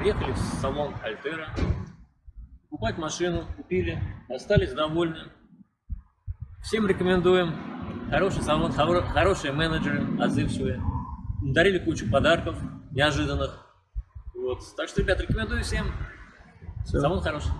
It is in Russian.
Приехали в салон Альтера, покупать машину, купили, остались довольны. Всем рекомендуем. Хороший салон, хоро- хорошие менеджеры, отзывчивые. Дарили кучу подарков неожиданных. Вот. Так что, ребят, рекомендую всем. Все. Салон хороший.